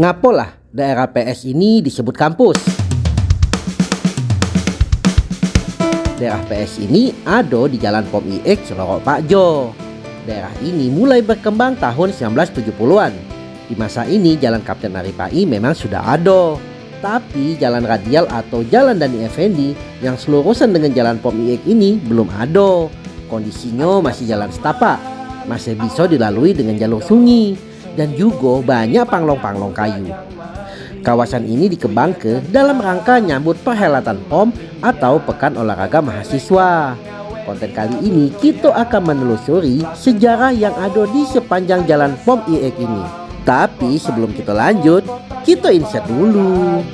Ngapolah daerah PS ini disebut kampus? Daerah PS ini ada di Jalan Pom IX Lorok Pak Jo. Daerah ini mulai berkembang tahun 1970-an. Di masa ini Jalan Kapten Aripai memang sudah ada. Tapi jalan radial atau jalan Dani Effendi yang selurusan dengan jalan Pom IX ini belum ada. Kondisinya masih jalan setapak. Masih bisa dilalui dengan jalur sungai dan juga banyak panglong-panglong kayu. Kawasan ini dikembang ke dalam rangka nyambut perhelatan POM atau Pekan Olahraga Mahasiswa. Konten kali ini kita akan menelusuri sejarah yang ada di sepanjang jalan POM IEK ini. Tapi sebelum kita lanjut, kita insert dulu.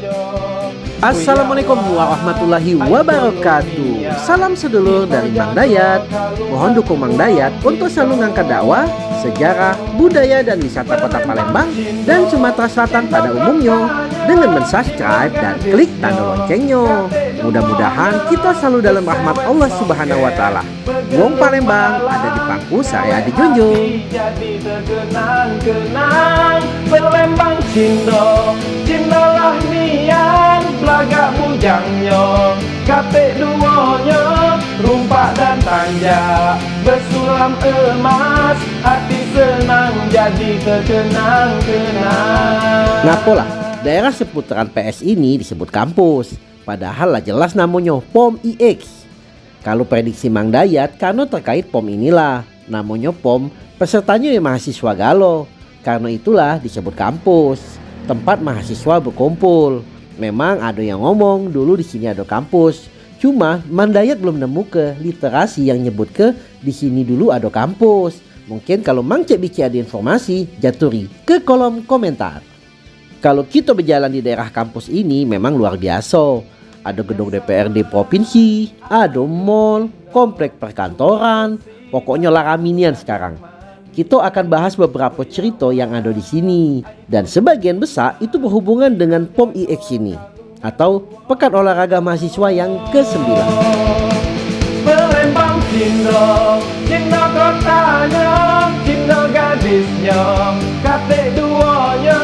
Assalamualaikum warahmatullahi wabarakatuh Salam sedulur dari Mang Dayat Mohon dukung Mang Dayat untuk selalu ngangkat dakwah sejarah, budaya dan wisata kota Palembang dan Sumatera Selatan pada umumnya dengan mensubscribe dan klik tanda loncengnya. Mudah-mudahan kita selalu dalam rahmat Allah Subhanahu wa taala. Wong Palembang ada di pangku saya dijunjung. Jadi terkenang-kenang Palembang Cindo, Cindolah nian belaga bujangnya, kate duonya, rumpak dan tanja, bersulam emas, hati senang jadi terkenang-kenang Ngapolah, daerah seputaran PS ini disebut kampus. Padahal lah jelas namanya POM IX Kalau prediksi Mang Dayat karena terkait POM inilah. Namanya POM pesertanya yang mahasiswa galo Karena itulah disebut kampus. Tempat mahasiswa berkumpul. Memang ada yang ngomong dulu di sini ada kampus. Cuma Mandayat belum nemu ke literasi yang nyebut ke di sini dulu ada kampus. Mungkin kalau Mang Cek Bici ada informasi, jaturi ke kolom komentar. Kalau kita berjalan di daerah kampus ini memang luar biasa. Ada gedung DPRD provinsi, ada mall, komplek perkantoran, pokoknya laraminian sekarang. Kita akan bahas beberapa cerita yang ada di sini dan sebagian besar itu berhubungan dengan POM IX ini atau Pekan Olahraga Mahasiswa yang ke-9. Kotanya Cinta gadisnya Kate duanya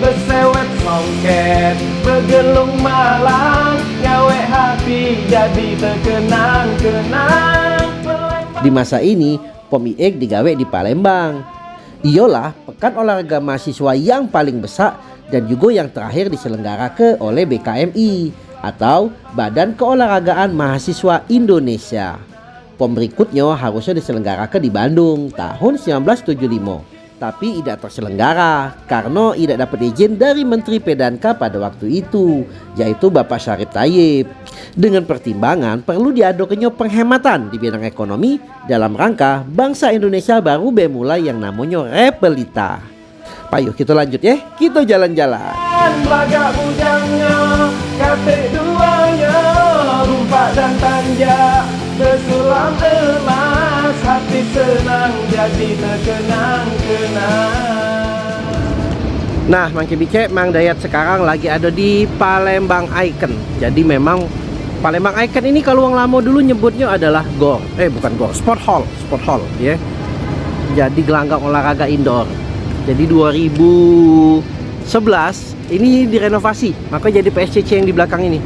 Bersewet songket Bergelung Ngawe hati jadi terkenang-kenang Di masa ini Pom IEK digawe di Palembang Iyalah pekan olahraga mahasiswa yang paling besar dan juga yang terakhir diselenggarakan oleh BKMI atau Badan Keolahragaan Mahasiswa Indonesia. POM berikutnya harusnya diselenggarakan di Bandung tahun 1975 tapi tidak terselenggara karena tidak dapat izin dari Menteri Pedanka pada waktu itu yaitu Bapak Syarif Tayyip. Dengan pertimbangan perlu diadakannya penghematan di bidang ekonomi dalam rangka bangsa Indonesia baru memulai yang namanya Repelita yuk kita lanjut ya. Kita jalan-jalan. Dan tanja Bersulam emas Hati senang jadi terkenang-kenang Nah Mang Bice Mang Dayat sekarang lagi ada di Palembang Icon. Jadi memang Palembang Icon ini kalau yang lama dulu nyebutnya adalah GOR Eh bukan GOR, Sport Hall Sport Hall ya. Jadi gelanggang olahraga indoor. Jadi 2011 ini direnovasi Maka jadi PSCC yang di belakang ini.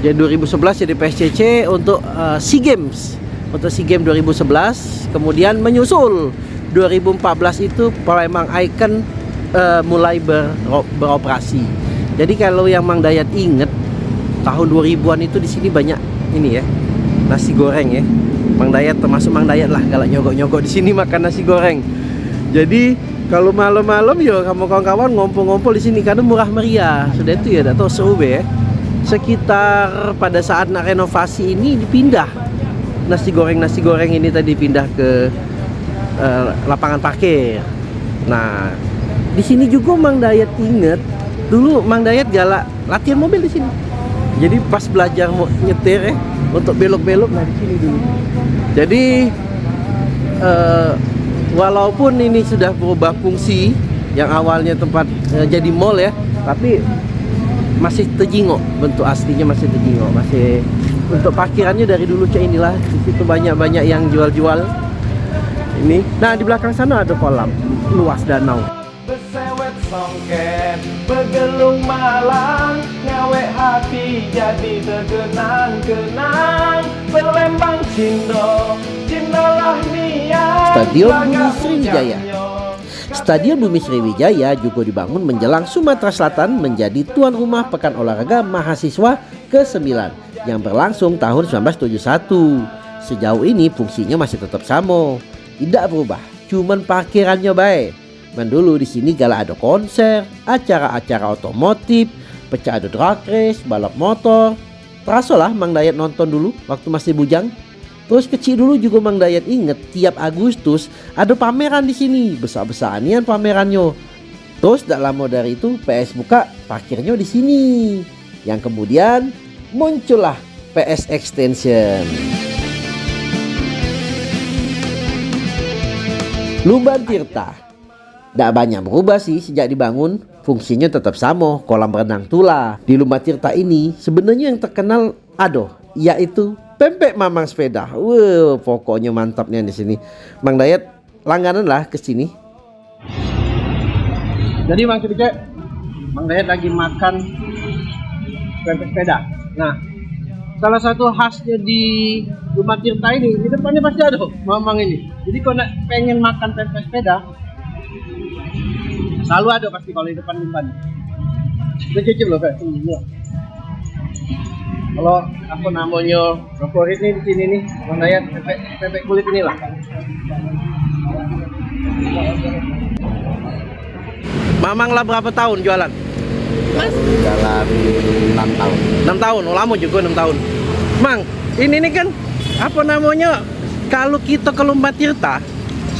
Jadi 2011 jadi PSCC untuk uh, SEA Games untuk SEA Games 2011 kemudian menyusul 2014 itu Palembang Icon uh, mulai ber, beroperasi. Jadi kalau yang Mang Dayat inget tahun 2000-an itu di sini banyak ini ya nasi goreng ya. Mang Dayat termasuk Mang Dayat lah kalau nyogok-nyogok di sini makan nasi goreng. Jadi kalau malam-malam ya kamu kawan-kawan ngompol-ngompol di sini karena murah meriah. Sudah itu ya atau SUB ya. Sekitar pada saat nak renovasi ini dipindah nasi goreng nasi goreng ini tadi pindah ke uh, lapangan parkir. Nah, di sini juga Mang Dayat inget dulu Mang Dayat galak latihan mobil di sini. Jadi pas belajar mau nyetir eh untuk belok-belok nah di sini dulu. Jadi uh, walaupun ini sudah berubah fungsi yang awalnya tempat uh, jadi mall ya, tapi masih terjingok bentuk aslinya masih terjingok masih untuk parkirannya dari dulu cek inilah. Di situ banyak-banyak yang jual-jual. Ini. Nah di belakang sana ada kolam. Luas danau. Gelung malang. Ngawe hati jadi terkenang-kenang Pelembang Cindo Cindolah niat Stadion Bumi Sriwijaya. Stadion Bumi Sriwijaya juga dibangun menjelang Sumatera Selatan menjadi tuan rumah Pekan Olahraga Mahasiswa ke-9 yang berlangsung tahun 1971. Sejauh ini fungsinya masih tetap sama, tidak berubah, cuman parkirannya baik. Mendulu di sini gala ada konser, acara-acara otomotif, pecah ada drag race, balap motor. Terasa lah Mang Dayat nonton dulu waktu masih bujang. Terus kecil dulu juga Mang Dayat inget tiap Agustus ada pameran di sini, besar-besarnya pamerannya. Terus tak lama dari itu PS buka parkirnya di sini. Yang kemudian muncullah PS Extension. Lumban Tirta tidak banyak berubah sih sejak dibangun. Fungsinya tetap sama, kolam renang tula. Di Lumba Tirta ini sebenarnya yang terkenal aduh, yaitu pempek mamang sepeda. Wow, pokoknya mantapnya di sini. Mang Dayat langganan lah ke sini. Jadi Mang Kibicek, Mang Dayat lagi makan pempek sepeda. Nah, salah satu khasnya di Lumba Tirta ini, di depannya pasti ada mamang ini. Jadi kalau pengen makan pempek sepeda, Selalu ada pasti kalau di depan umpan. Itu cicip loh, Pak. Kalau aku namanya favorit nih di sini nih, Mandaya pepek, pepek kulit ini lah. Mamang lah berapa tahun jualan? Mas? Jalan 6 tahun. 6 tahun, oh, lama juga 6 tahun. Mang, ini nih kan apa namanya? Kalau kita ke Lumba Tirta,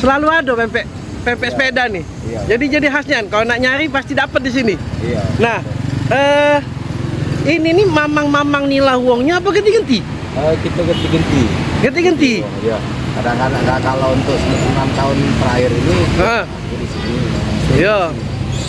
selalu ada pempek pempek ya. sepeda nih. Iya. Jadi jadi khasnya kalau nak nyari pasti dapat di sini. Iya. Nah, eh ini nih mamang-mamang nila uangnya apa ganti-ganti? Uh, kita ganti-ganti. Ganti-ganti. Oh, iya. Kadang-kadang kalau untuk 6 tahun terakhir ini uh. di sini. Iya.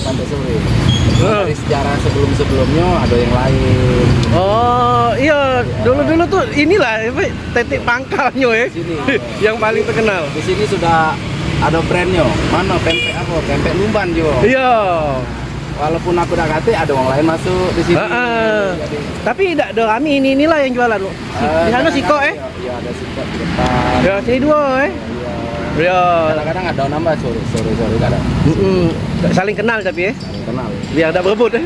Sampai sore. Dari sejarah sebelum-sebelumnya ada yang lain. Oh, iya. Dulu-dulu tuh inilah tetik pangkalnya ya. Sini. yang paling terkenal. Di sini sudah ada brandnya mana pempek apa pempek lumban jo iya walaupun aku udah kate ada orang lain masuk di sini uh, uh. Jadi, tapi tidak ada kami ini inilah yang jualan lo si, uh, di sana siko eh iya ada siko di depan ya sini dua eh Iya. Ya. Kadang-kadang ada nambah sore sore sore kadang. Mm -mm. Saling kenal tapi ya. Saling kenal. Biar tidak berebut eh.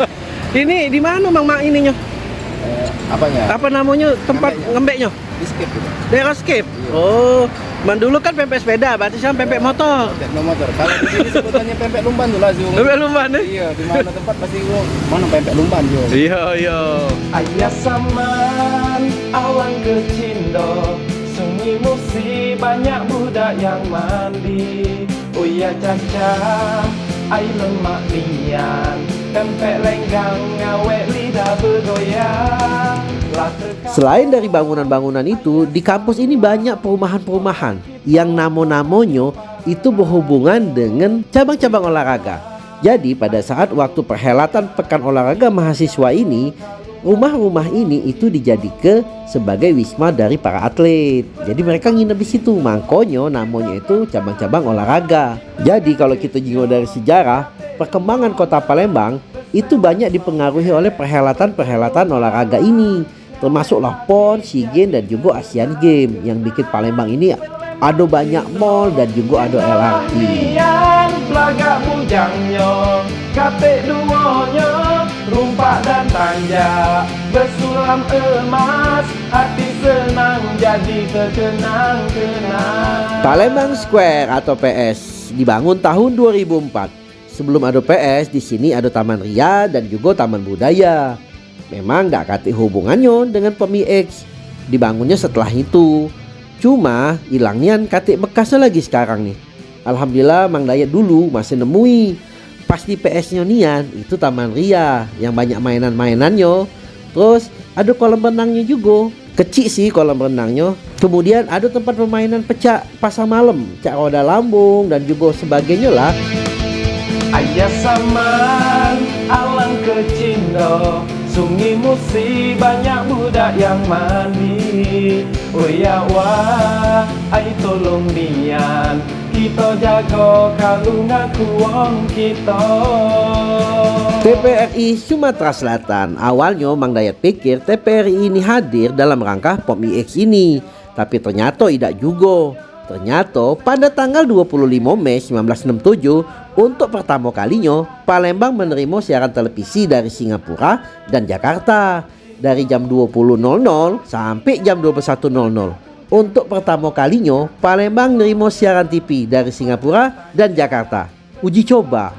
ini di mana Mang Mak ininya? Eh, apanya? Apa namanya tempat ngembeknya? Di skip gitu. Daerah skip. Iya. Oh. Man dulu kan pempek sepeda, berarti sekarang pempek motor. Pempek motor. Kalau di sini sebutannya pempek lumban tuh lah, Pempek lumban eh? Iya, di mana tempat pasti gua mana pempek lumban, Zung. Iya, iya. Ayah saman awan kecindo Musi banyak budak yang mandi. Oh ya caca, air lemak nian Pempek lenggang ngawet lidah bergoyang. Selain dari bangunan-bangunan itu, di kampus ini banyak perumahan-perumahan yang namo-namonya itu berhubungan dengan cabang-cabang olahraga. Jadi pada saat waktu perhelatan pekan olahraga mahasiswa ini, rumah-rumah ini itu dijadikan sebagai wisma dari para atlet. Jadi mereka nginep di situ. Makanya namanya itu cabang-cabang olahraga. Jadi kalau kita juga dari sejarah, perkembangan kota Palembang itu banyak dipengaruhi oleh perhelatan-perhelatan olahraga ini termasuklah PON, SEA Games dan juga Asian Games yang bikin Palembang ini ada banyak mall dan juga ada LRT. Rumpak dan tanja, bersulam emas, hati senang jadi terkenang-kenang. Palembang Square atau PS dibangun tahun 2004. Sebelum ada PS, di sini ada Taman Ria dan juga Taman Budaya. Memang gak kati hubungannya dengan Pemi X Dibangunnya setelah itu Cuma hilangnya katik bekasnya lagi sekarang nih Alhamdulillah Mang Dayat dulu masih nemui Pas di PS-nya nian itu Taman Ria Yang banyak mainan-mainannya. Terus ada kolam renangnya juga Kecil sih kolam renangnya. Kemudian ada tempat permainan pecah pasang malam Cak roda lambung dan juga sebagainya lah. Ayah saman alang kecindo Sungai Musi banyak budak yang mandi Oh ya wah, ai tolong nian Kita jaga kalungan kuang kita TPRI Sumatera Selatan. Awalnya Mang Dayat pikir TPRI ini hadir dalam rangka POM IX ini, tapi ternyata tidak juga. Ternyata pada tanggal 25 Mei 1967 untuk pertama kalinya Palembang menerima siaran televisi dari Singapura dan Jakarta dari jam 20.00 sampai jam 21.00. Untuk pertama kalinya Palembang menerima siaran TV dari Singapura dan Jakarta. Uji coba,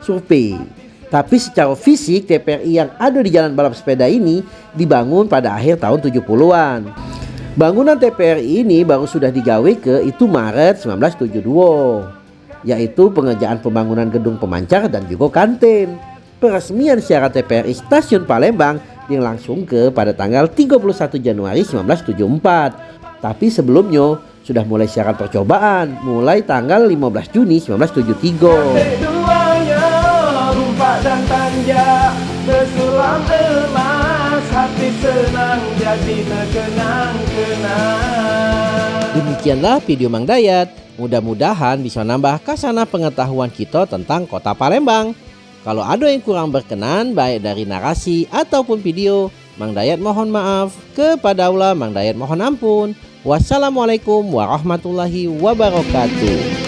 survei. Tapi secara fisik TPRI yang ada di jalan balap sepeda ini dibangun pada akhir tahun 70-an. Bangunan TPRI ini baru sudah digawe ke itu Maret 1972 yaitu pengerjaan pembangunan gedung pemancar dan juga kantin. Peresmian siaran TPRI Stasiun Palembang dilangsung ke pada tanggal 31 Januari 1974. Tapi sebelumnya sudah mulai siaran percobaan mulai tanggal 15 Juni 1973 dan tanja Bersulam emas Hati senang jadi terkenang-kenang. Demikianlah video Mang Dayat. Mudah-mudahan bisa nambah kasana pengetahuan kita tentang kota Palembang. Kalau ada yang kurang berkenan baik dari narasi ataupun video Mang Dayat mohon maaf. Kepada Allah Mang Dayat mohon ampun. Wassalamualaikum warahmatullahi wabarakatuh